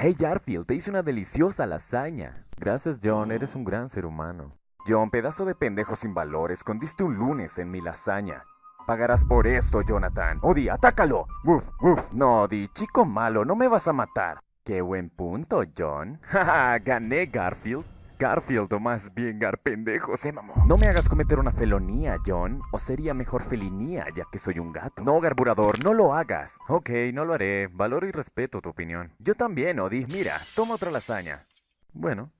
Hey Garfield, te hice una deliciosa lasaña. Gracias John, eres un gran ser humano. John, pedazo de pendejo sin valor, escondiste un lunes en mi lasaña. Pagarás por esto, Jonathan. Odi, atácalo. Uf, uf. No, Odi, chico malo, no me vas a matar. Qué buen punto, John. Jaja, gané, Garfield. Garfield, o más bien Garpendejo, se mamó. No me hagas cometer una felonía, John. O sería mejor felinía, ya que soy un gato. No, Garburador, no lo hagas. Ok, no lo haré. Valoro y respeto tu opinión. Yo también, Odi. Mira, toma otra lasaña. Bueno,